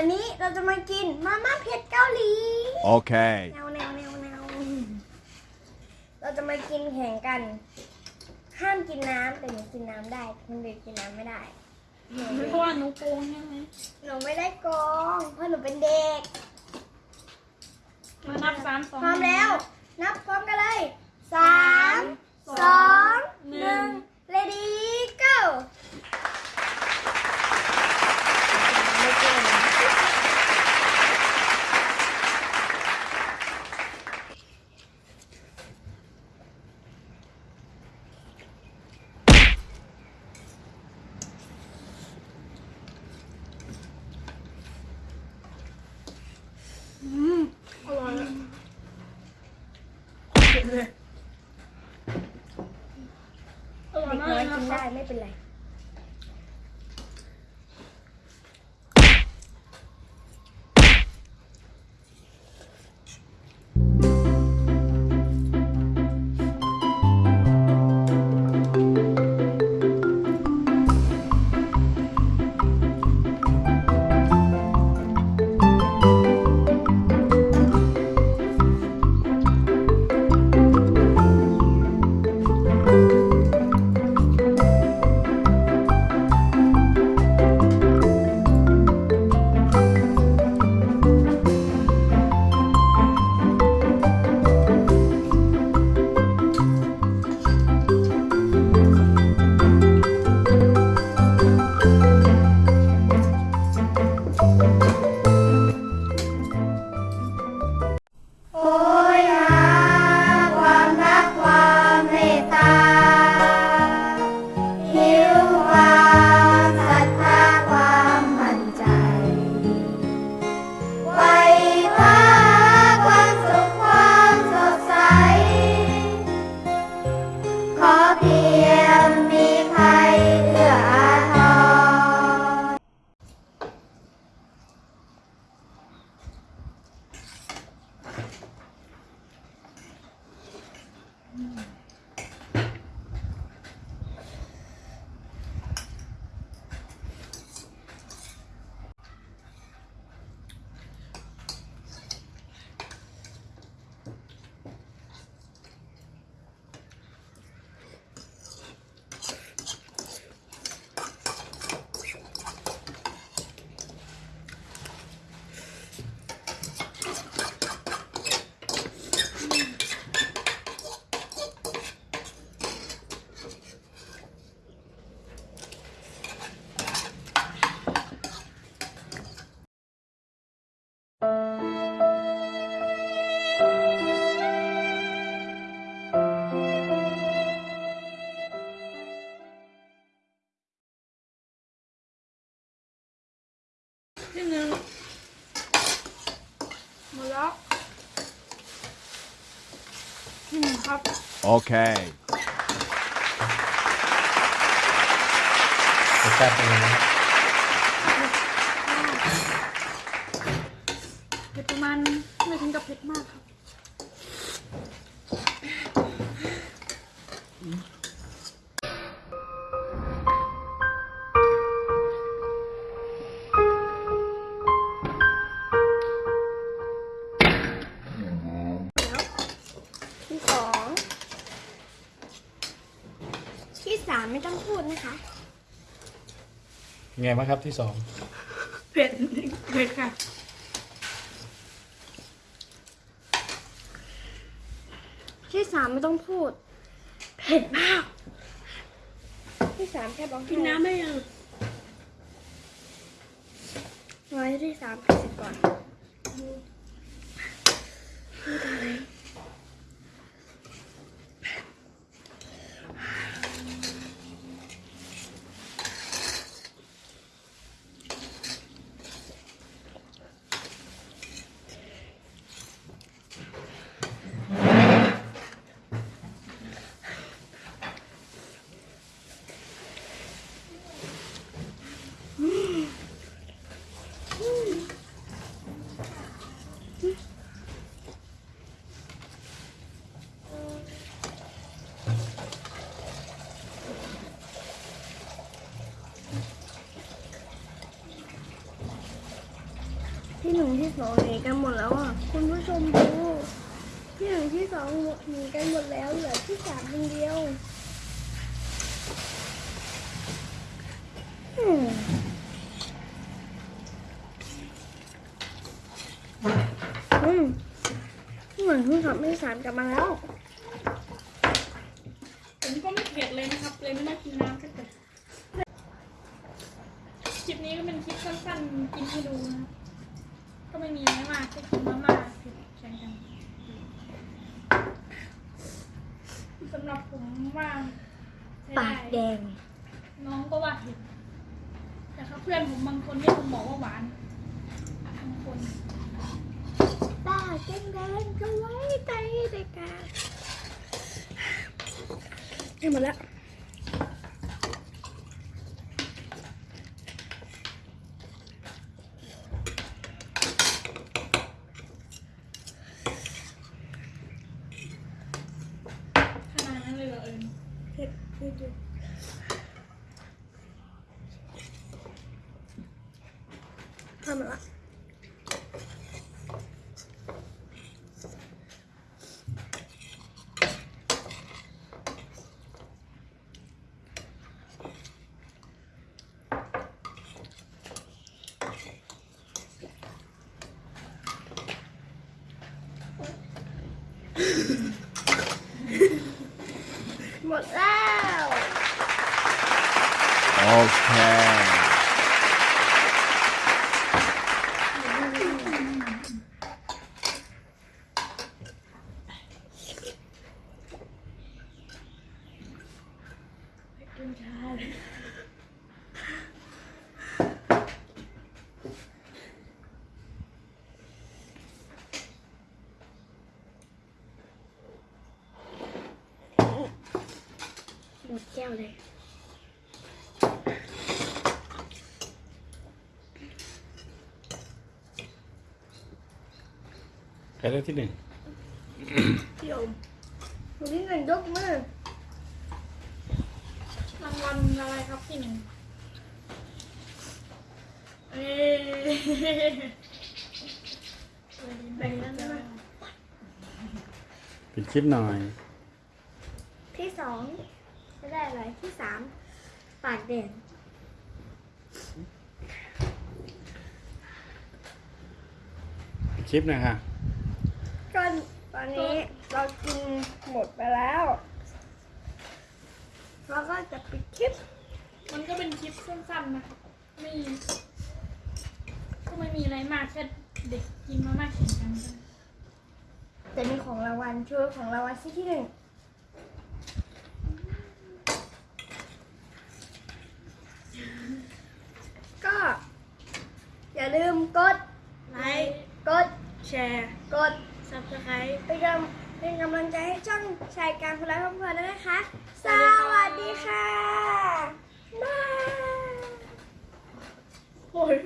วันนี้เราจะมากินมาม่าเผ็ดเกาหลี Okay. แนวแนวแนวแนวเราจะมากินแข่งกัน ห้ามกินน้ำแต่หนูกินน้ำได้คนเด็กกินน้ำไม่ได้หนูเพราะว่าหนูโกงใช่ไหมหนูไม่ได้โกงเพราะหนูเป็นเด็ก มานับสามสองพร้อมแล้ว นับพร้อมกันเลยสามสองหนึ่ง ready go ไม่เก่ง อร่อยอะ เด็กเลยอร่อยเด็กมาน้อยกกินนะได้คะ ไม่เป็นไร ที่หนึ่งหมดแล้วที่หนึ่งครับ Okay. รสชาติเป็นไงนะครับเผ็ดประมาณไม่ถึงกับเผ็ดมากครับ ไงบ้างครับที่สองเผ็ดเผ็ดค่ะ ที่สามไม่ต้องพูด เผ็ดมาก ที่สามแค่ร้องกินน้ำได้ยังไว้ที่สามเผ็ดเสร็จก่อน หนึ่งที่สองหนีกันหมดแล้วอะคุณผู้ชมดูที่หนึ่งที่สองหนีกันหมดแล้วเหลือที่สามคนเดียวอืมอืมเหมือนที่สองที่สามกลับมาแล้วผมก็ไม่เผ็ดเลยนะครับ เลยไม่ได้กินน้ำสักแต่คลิปนี้ก็เป็นคลิปสั้นๆกินให้ดูนะ ไม่มีอะไรมากแค่กินมาม่าเผ็ดแข่งกันสำหรับผมว่าใช้ปากแดได้ง น้องก็ว่าเผ็ดแต่ถ้าเพื่อนผมบางคนเนี่ยผมบอกว่าหวานบางคนปากแดงแดงก็ไว้ใจเด็กกาให้หมดแล้ว ขนาดนั้นเลยเหรอเอิญ เผ็ดเผ็ดอยู่ทำ หมดละหมดแล้ว Okay. กินชาเลย หมดแก้ วเลย ใครได้ที่หนึ่งพี่อมวันนี้เงินยกมือรางวัลอะไรครับที่หนึ่งเอ้ยแบ่งกันได้ไหมปิดคลิปหน่อย ที่สองจะ ได้อะไรที่สามปากแดงปิดคลิปหนะคะก็ตอนนี้เรากินหมดไปแล้วเราก็จะปิดคลิป มันก็เป็นคลิปสั้นๆนะครับไม่ก็ไม่มีอะไรมากแค่เด็กกินมาม่าแข่งกันกัน แต่มีของรางวัลช่วยของรางวัลที่ที่หนึ่งก็ อย่า ลืมกดไลค์กดแชร์กด subscribe เป็นกำเป็นกำลังใจให้ช่องชายการพลายพัมเพลินด้วยนะคะ สวัสดีค่ะ byeยโอ้ย